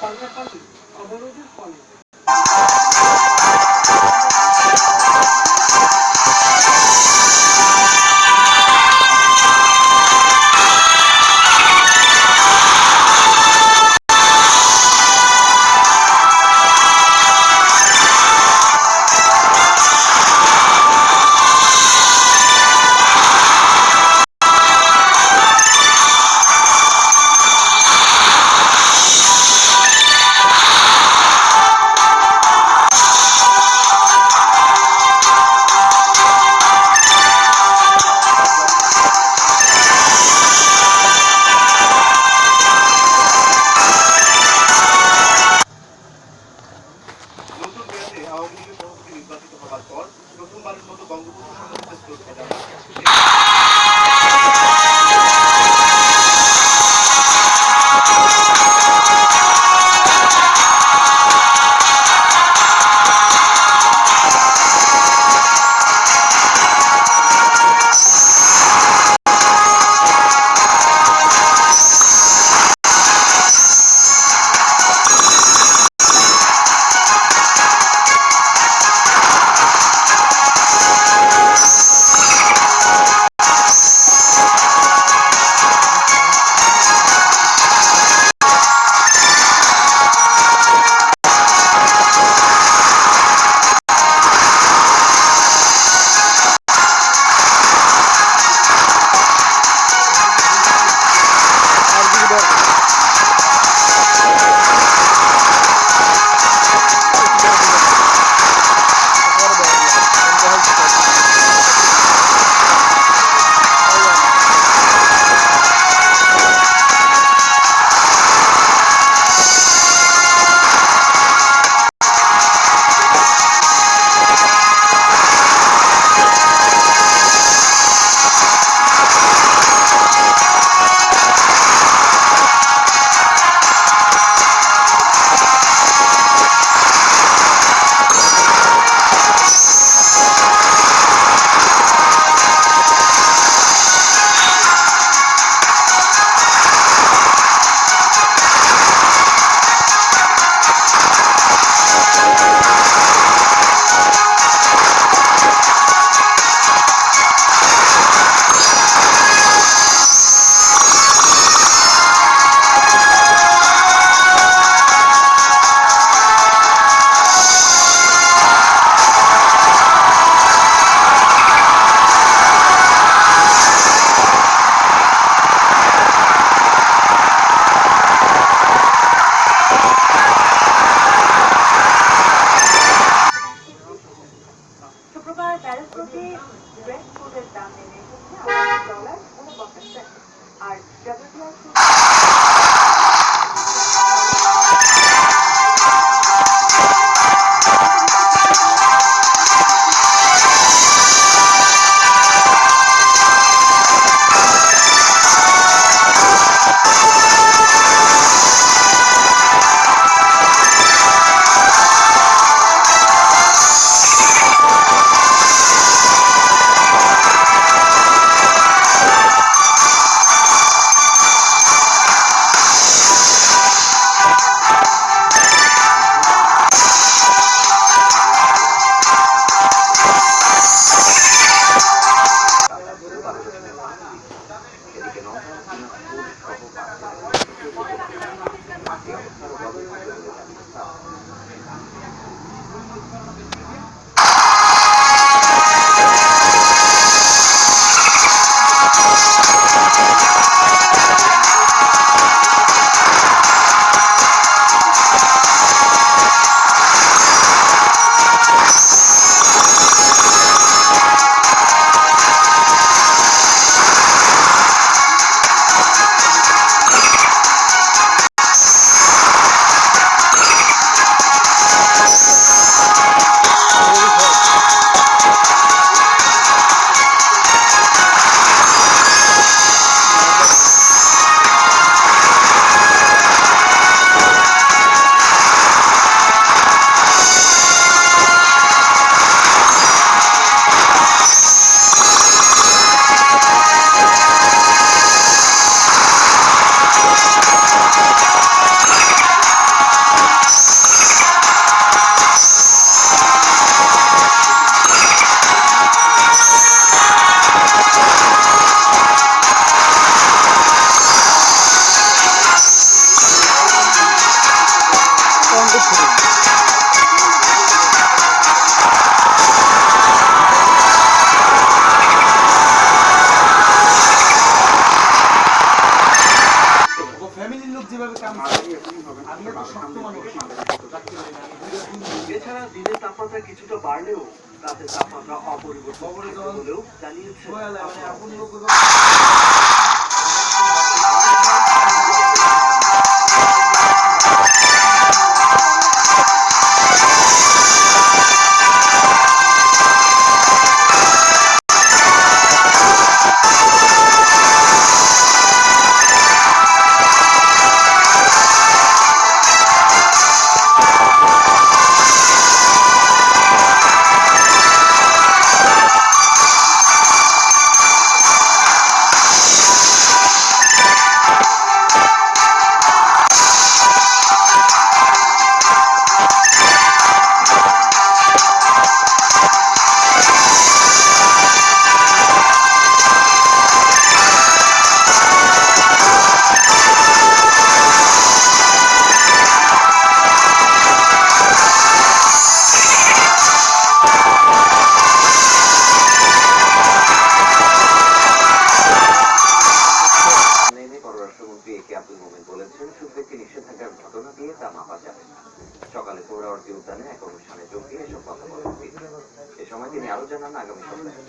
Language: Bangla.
পাল্টাপাল্টি অবরোধের ফলে। তাপমাত্রা কিছুটা বাড়লেও রাতে তাপমাত্রা অপরিবর্তিত হলেও জানিয়েছে অনুষ্ঠানে এক অনুষ্ঠানে যোগ দিয়ে এসব কথা বলেন এ সময় তিনি আরও জানান, আগামী সপ্তাহে।